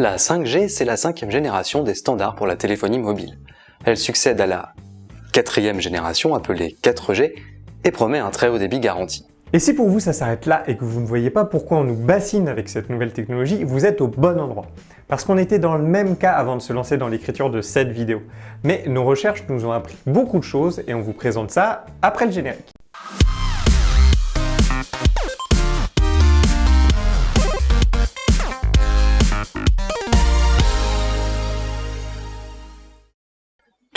La 5G, c'est la cinquième génération des standards pour la téléphonie mobile. Elle succède à la quatrième génération appelée 4G et promet un très haut débit garanti. Et si pour vous ça s'arrête là et que vous ne voyez pas pourquoi on nous bassine avec cette nouvelle technologie, vous êtes au bon endroit. Parce qu'on était dans le même cas avant de se lancer dans l'écriture de cette vidéo. Mais nos recherches nous ont appris beaucoup de choses et on vous présente ça après le générique.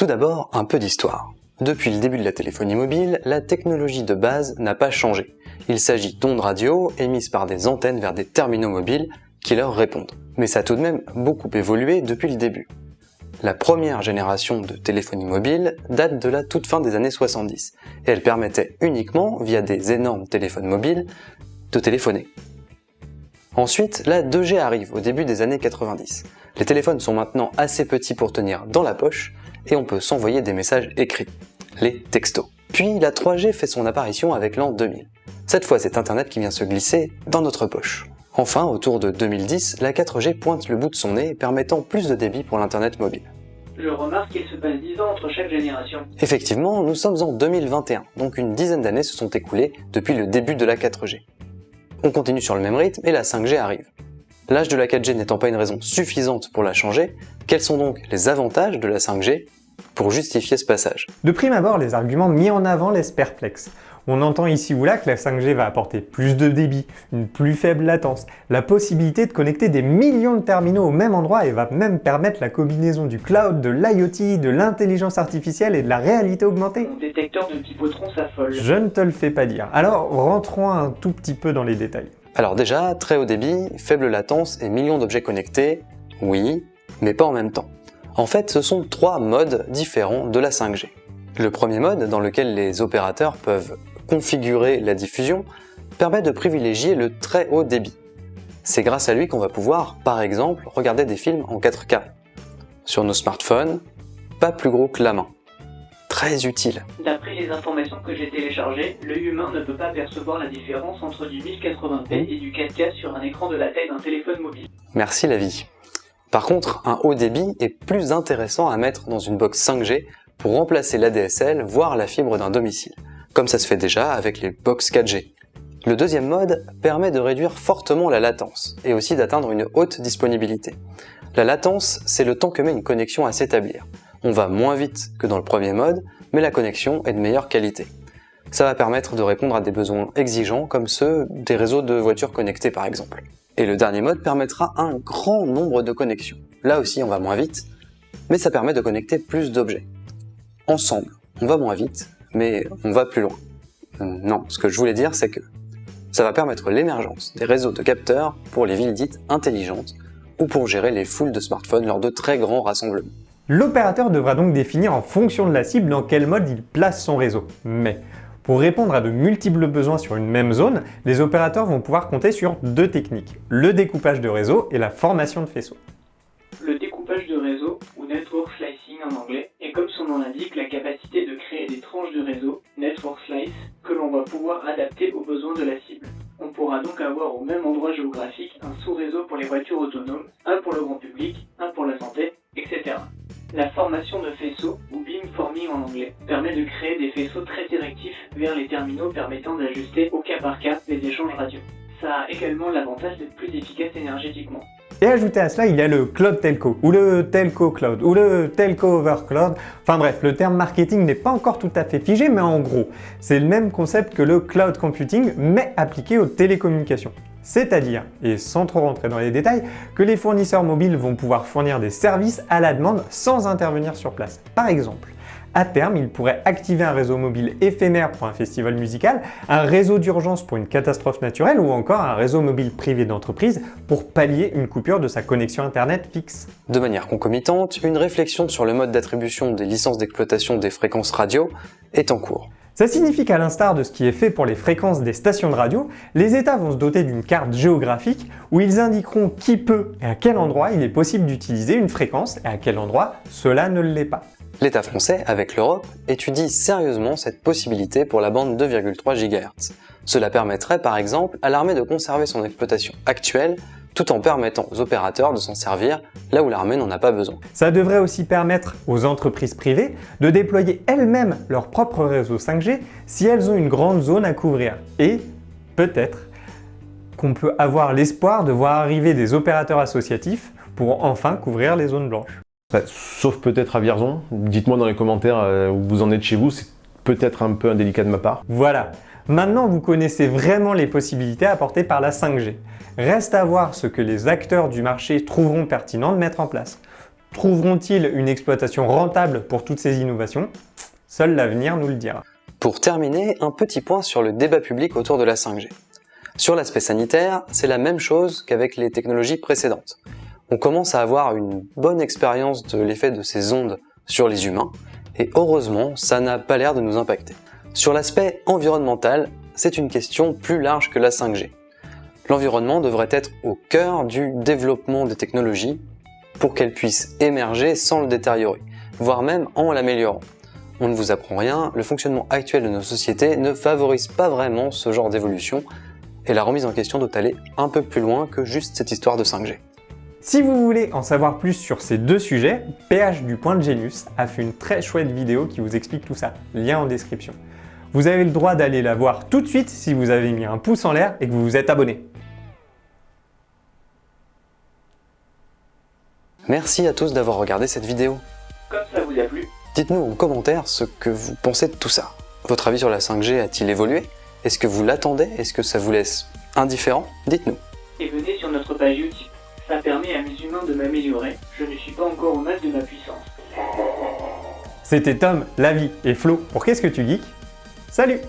Tout d'abord, un peu d'histoire. Depuis le début de la téléphonie mobile, la technologie de base n'a pas changé. Il s'agit d'ondes radio émises par des antennes vers des terminaux mobiles qui leur répondent. Mais ça a tout de même beaucoup évolué depuis le début. La première génération de téléphonie mobile date de la toute fin des années 70 et elle permettait uniquement, via des énormes téléphones mobiles, de téléphoner. Ensuite, la 2G arrive au début des années 90. Les téléphones sont maintenant assez petits pour tenir dans la poche et on peut s'envoyer des messages écrits, les textos. Puis la 3G fait son apparition avec l'an 2000. Cette fois, c'est Internet qui vient se glisser dans notre poche. Enfin, autour de 2010, la 4G pointe le bout de son nez, permettant plus de débit pour l'Internet mobile. Je remarque qu'il se passe 10 ans entre chaque génération. Effectivement, nous sommes en 2021, donc une dizaine d'années se sont écoulées depuis le début de la 4G. On continue sur le même rythme et la 5G arrive. L'âge de la 4G n'étant pas une raison suffisante pour la changer, quels sont donc les avantages de la 5G pour justifier ce passage? De prime abord, les arguments mis en avant laissent perplexe. On entend ici ou là que la 5G va apporter plus de débit, une plus faible latence, la possibilité de connecter des millions de terminaux au même endroit et va même permettre la combinaison du cloud, de l'IoT, de l'intelligence artificielle et de la réalité augmentée. Mon détecteur de s'affole. Je ne te le fais pas dire. Alors rentrons un tout petit peu dans les détails. Alors déjà, très haut débit, faible latence et millions d'objets connectés, oui, mais pas en même temps. En fait, ce sont trois modes différents de la 5G. Le premier mode, dans lequel les opérateurs peuvent configurer la diffusion, permet de privilégier le très haut débit. C'est grâce à lui qu'on va pouvoir, par exemple, regarder des films en 4K. Sur nos smartphones, pas plus gros que la main. Très utile. D'après les informations que j'ai téléchargées, l'œil humain ne peut pas percevoir la différence entre du 1080p et du 4K sur un écran de la taille d'un téléphone mobile. Merci la vie. Par contre, un haut débit est plus intéressant à mettre dans une box 5G pour remplacer l'ADSL, voire la fibre d'un domicile, comme ça se fait déjà avec les box 4G. Le deuxième mode permet de réduire fortement la latence et aussi d'atteindre une haute disponibilité. La latence, c'est le temps que met une connexion à s'établir. On va moins vite que dans le premier mode, mais la connexion est de meilleure qualité. Ça va permettre de répondre à des besoins exigeants comme ceux des réseaux de voitures connectées par exemple. Et le dernier mode permettra un grand nombre de connexions. Là aussi, on va moins vite, mais ça permet de connecter plus d'objets. Ensemble, on va moins vite, mais on va plus loin. Euh, non, ce que je voulais dire, c'est que ça va permettre l'émergence des réseaux de capteurs pour les villes dites intelligentes ou pour gérer les foules de smartphones lors de très grands rassemblements. L'opérateur devra donc définir en fonction de la cible dans quel mode il place son réseau. Mais pour répondre à de multiples besoins sur une même zone, les opérateurs vont pouvoir compter sur deux techniques, le découpage de réseau et la formation de faisceaux. Le découpage de réseau, ou network slicing en anglais, est comme son nom l'indique la capacité de créer des tranches de réseau, network slice, que l'on va pouvoir adapter aux besoins de la cible. On pourra donc avoir au même endroit géographique un sous-réseau pour les voitures autonomes, un pour le grand public, un pour la santé. La formation de faisceaux, ou beamforming en anglais, permet de créer des faisceaux très directifs vers les terminaux permettant d'ajuster au cas par cas les échanges radio. Ça a également l'avantage d'être plus efficace énergétiquement. Et ajouté à cela, il y a le cloud telco, ou le telco cloud, ou le telco over cloud. Enfin bref, le terme marketing n'est pas encore tout à fait figé, mais en gros, c'est le même concept que le cloud computing, mais appliqué aux télécommunications. C'est-à-dire, et sans trop rentrer dans les détails, que les fournisseurs mobiles vont pouvoir fournir des services à la demande sans intervenir sur place. Par exemple, à terme, ils pourraient activer un réseau mobile éphémère pour un festival musical, un réseau d'urgence pour une catastrophe naturelle ou encore un réseau mobile privé d'entreprise pour pallier une coupure de sa connexion internet fixe. De manière concomitante, une réflexion sur le mode d'attribution des licences d'exploitation des fréquences radio est en cours. Ça signifie qu'à l'instar de ce qui est fait pour les fréquences des stations de radio, les États vont se doter d'une carte géographique où ils indiqueront qui peut et à quel endroit il est possible d'utiliser une fréquence et à quel endroit cela ne l'est pas. L'État français, avec l'Europe, étudie sérieusement cette possibilité pour la bande 2,3 GHz. Cela permettrait par exemple à l'armée de conserver son exploitation actuelle tout en permettant aux opérateurs de s'en servir là où l'armée n'en a pas besoin. Ça devrait aussi permettre aux entreprises privées de déployer elles-mêmes leur propre réseau 5G si elles ont une grande zone à couvrir. Et peut-être qu'on peut avoir l'espoir de voir arriver des opérateurs associatifs pour enfin couvrir les zones blanches. Sauf peut-être à Vierzon. Dites-moi dans les commentaires euh, où vous en êtes chez vous, c'est peut-être un peu indélicat de ma part. Voilà, maintenant vous connaissez vraiment les possibilités apportées par la 5G. Reste à voir ce que les acteurs du marché trouveront pertinent de mettre en place. Trouveront-ils une exploitation rentable pour toutes ces innovations? Seul l'avenir nous le dira. Pour terminer, un petit point sur le débat public autour de la 5G. Sur l'aspect sanitaire, c'est la même chose qu'avec les technologies précédentes. On commence à avoir une bonne expérience de l'effet de ces ondes sur les humains, et heureusement, ça n'a pas l'air de nous impacter. Sur l'aspect environnemental, c'est une question plus large que la 5G. L'environnement devrait être au cœur du développement des technologies pour qu'elles puissent émerger sans le détériorer, voire même en l'améliorant. On ne vous apprend rien, le fonctionnement actuel de nos sociétés ne favorise pas vraiment ce genre d'évolution, et la remise en question doit aller un peu plus loin que juste cette histoire de 5G. Si vous voulez en savoir plus sur ces deux sujets, PH du Point de Genius a fait une très chouette vidéo qui vous explique tout ça, lien en description. Vous avez le droit d'aller la voir tout de suite si vous avez mis un pouce en l'air et que vous vous êtes abonné. Merci à tous d'avoir regardé cette vidéo. Comme ça vous a plu, Dites-nous en commentaire ce que vous pensez de tout ça. Votre avis sur la 5G a-t-il évolué? Est-ce que vous l'attendez? Est-ce que ça vous laisse indifférent? Dites-nous. et venez sur notre page Utip. De m'améliorer. Je ne suis pas encore au max de ma puissance. C'était Tom, Lavi et Flo pour Qu'est-ce que tu geeks? Salut